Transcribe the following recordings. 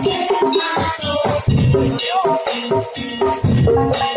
Thank you.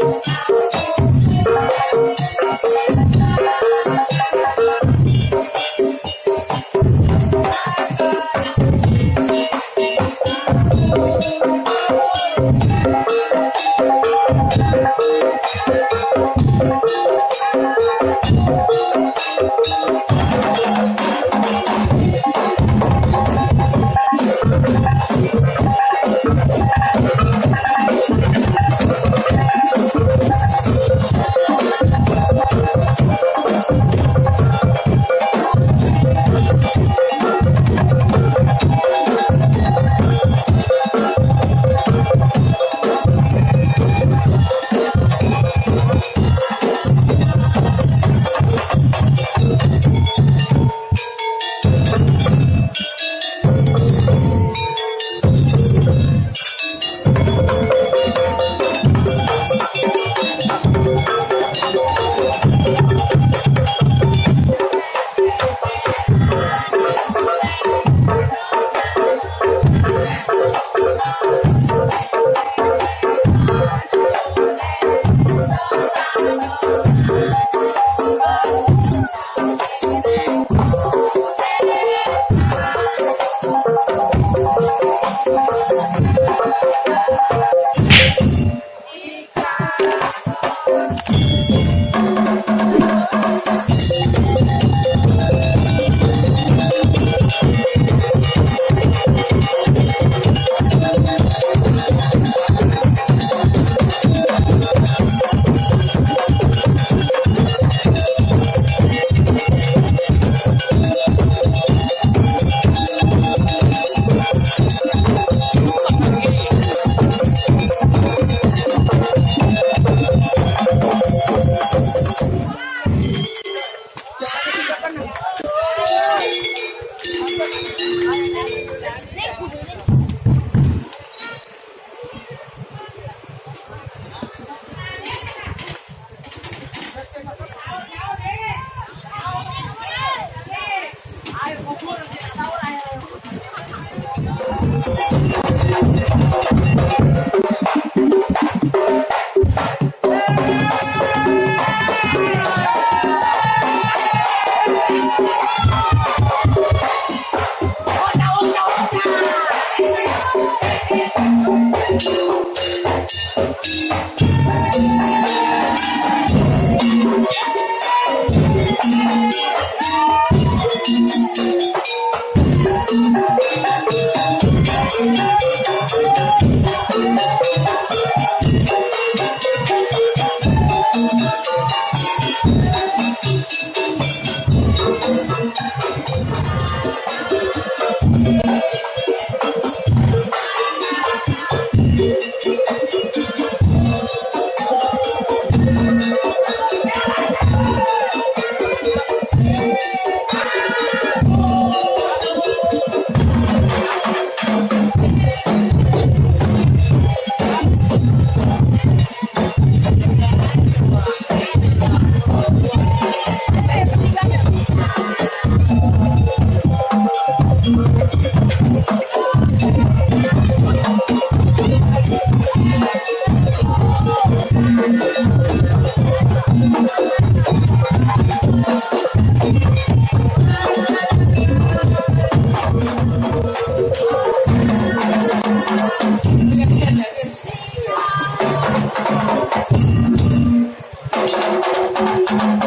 thank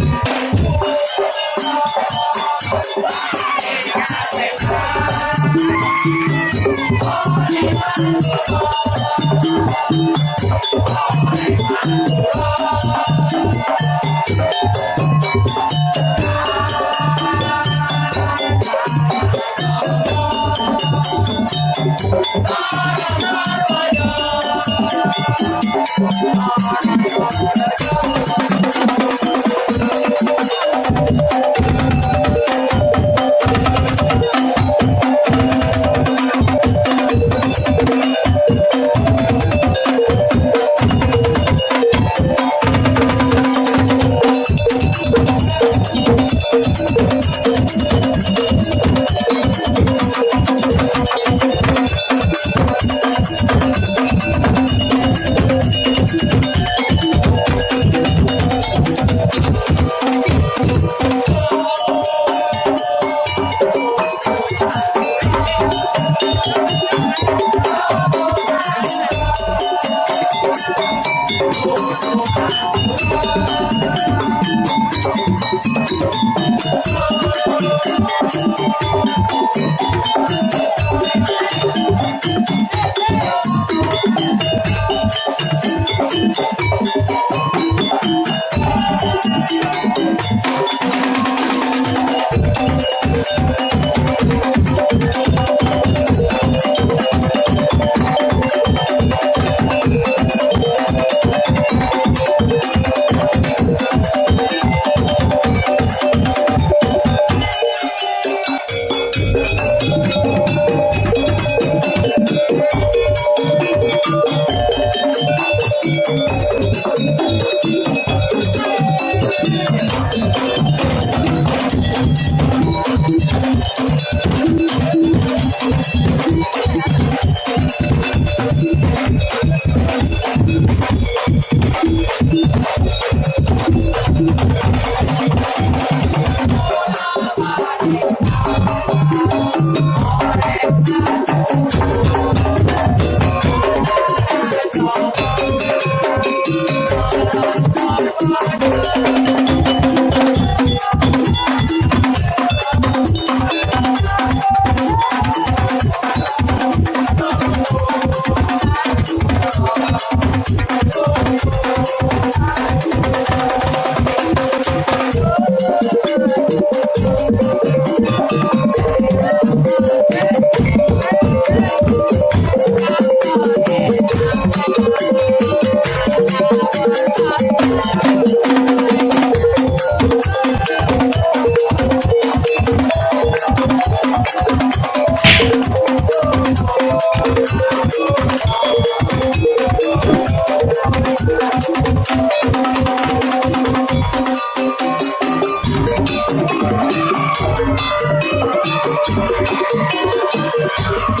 Thank you. Thank you.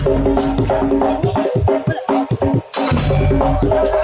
Thank you.